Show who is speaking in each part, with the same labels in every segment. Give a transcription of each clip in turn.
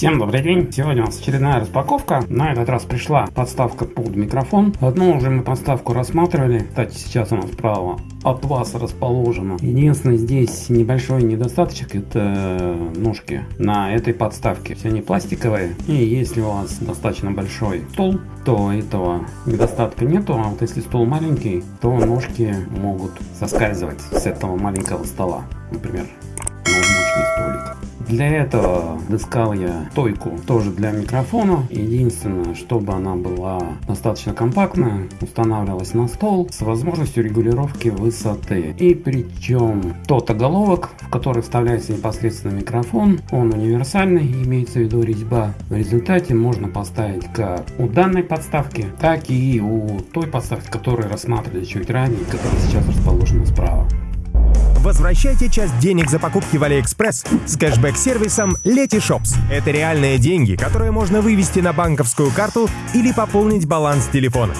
Speaker 1: Всем добрый день! Сегодня у нас очередная распаковка. На этот раз пришла подставка под микрофон. Одну уже мы подставку рассматривали. Кстати, сейчас у нас справа от вас расположена. Единственное, здесь небольшой недостаточек, это ножки на этой подставке. Все они пластиковые. И если у вас достаточно большой стол, то этого недостатка нету. А вот если стол маленький, то ножки могут соскальзывать с этого маленького стола. Например. Для этого искал я стойку тоже для микрофона. Единственное, чтобы она была достаточно компактная, устанавливалась на стол с возможностью регулировки высоты. И причем тот оголовок, в который вставляется непосредственно микрофон, он универсальный, имеется в виду резьба. В результате можно поставить как у данной подставки, так и у той подставки, которую рассматривали чуть ранее, которая сейчас расположена справа.
Speaker 2: Возвращайте часть денег за покупки в Алиэкспресс с кэшбэк-сервисом Letyshops. Это реальные деньги, которые можно вывести на банковскую карту или пополнить баланс телефона.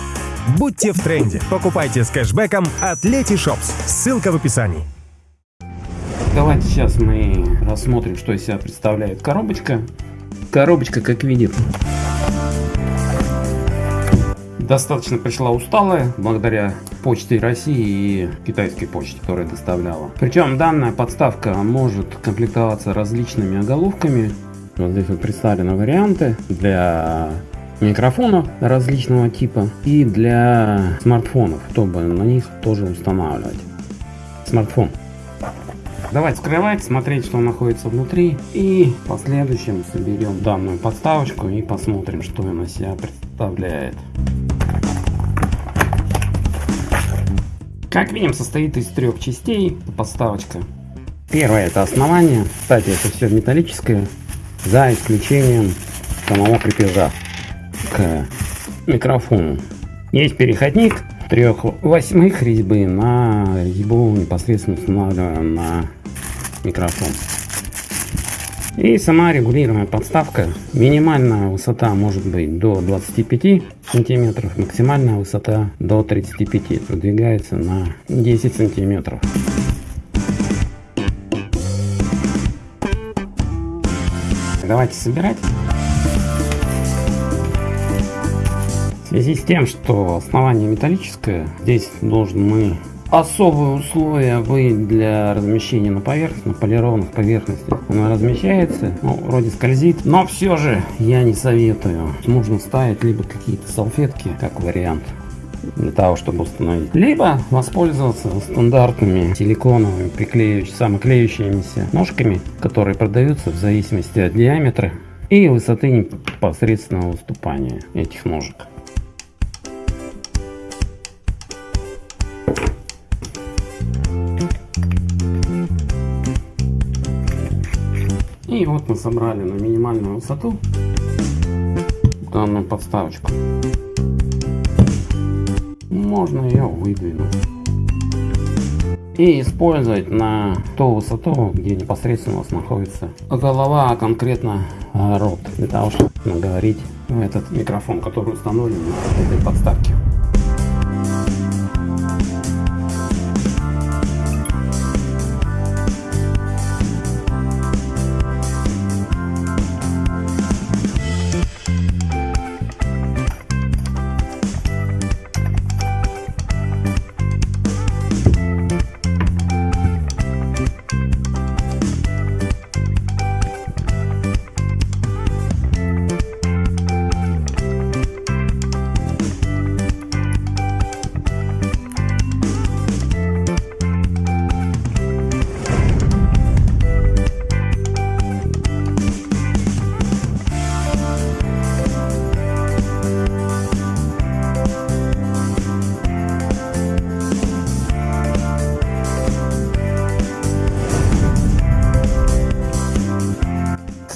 Speaker 2: Будьте в тренде. Покупайте с кэшбэком от Letyshops. Ссылка в описании.
Speaker 1: Давайте сейчас мы рассмотрим, что из себя представляет коробочка. Коробочка, как видим, достаточно пришла усталая, благодаря почте России и китайской почте, которая доставляла. Причем данная подставка может комплектоваться различными оголовками. Вот здесь вот представлены варианты для микрофонов различного типа и для смартфонов, чтобы на них тоже устанавливать смартфон. Давайте скрывать, смотреть, что находится внутри. И в последующем соберем данную подставочку и посмотрим, что она себя представляет. Как видим, состоит из трех частей подставочка. Первое это основание. Кстати, это все металлическое, за исключением самого крепежа к микрофону. Есть переходник трех восьмых резьбы на резьбу непосредственно устанавливаем на микрофон. И сама регулируемая подставка. Минимальная высота может быть до 25 сантиметров, максимальная высота до 35. Продвигается на 10 сантиметров. Давайте собирать. В связи с тем, что основание металлическое, здесь должен мы особые условия вы для размещения на поверхности, на полированных поверхностях. Она размещается, ну, вроде скользит, но все же я не советую. Нужно ставить либо какие-то салфетки, как вариант для того, чтобы установить. Либо воспользоваться стандартными силиконовыми приклеивающими, самоклеющимися ножками, которые продаются в зависимости от диаметра и высоты непосредственного выступания этих ножек. И вот мы собрали на минимальную высоту данную подставочку. Можно ее выдвинуть. И использовать на ту высоту, где непосредственно у нас находится голова, а конкретно рот. Для того, чтобы наговорить этот микрофон, который установлен на этой подставке.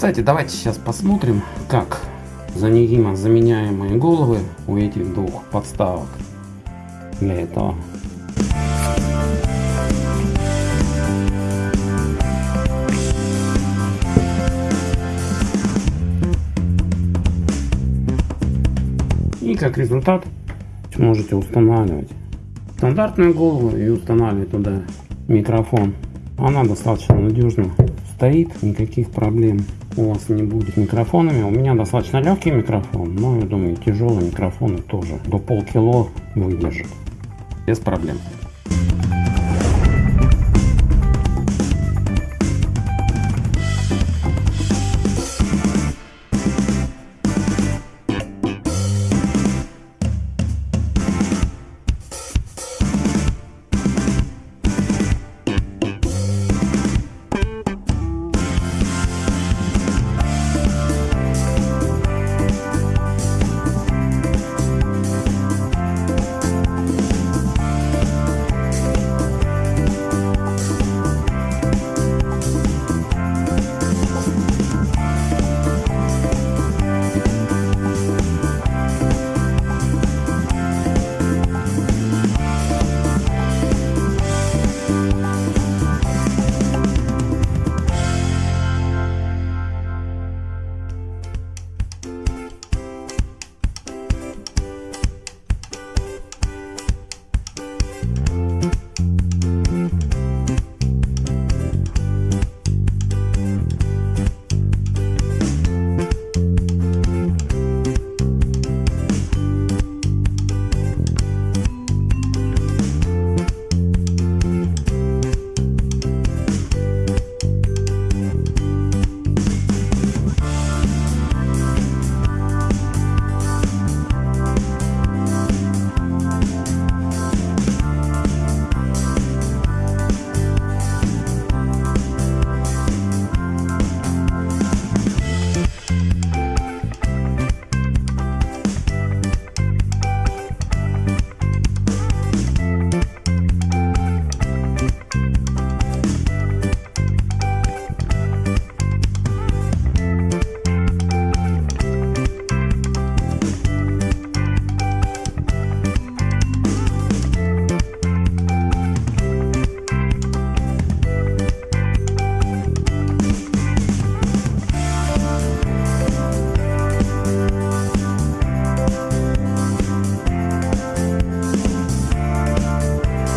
Speaker 1: Кстати, давайте сейчас посмотрим, как заменяемые головы у этих двух подставок для этого. И как результат можете устанавливать стандартную голову и устанавливать туда микрофон. Она достаточно надежно стоит, никаких проблем у вас не будет микрофонами. У меня достаточно легкий микрофон, но я думаю тяжелые микрофоны тоже до полкило выдержат. Без проблем.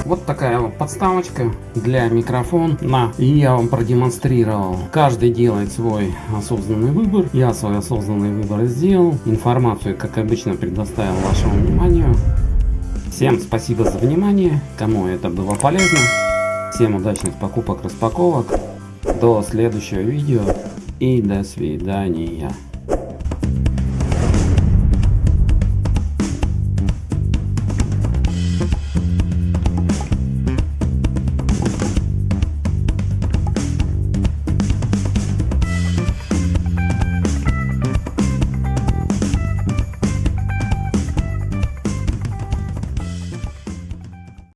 Speaker 1: Вот такая вот подставочка для микрофона. И я вам продемонстрировал. Каждый делает свой осознанный выбор. Я свой осознанный выбор сделал. Информацию, как обычно, предоставил вашему вниманию. Всем спасибо за внимание. Кому это было полезно. Всем удачных покупок, распаковок. До следующего видео. И до свидания.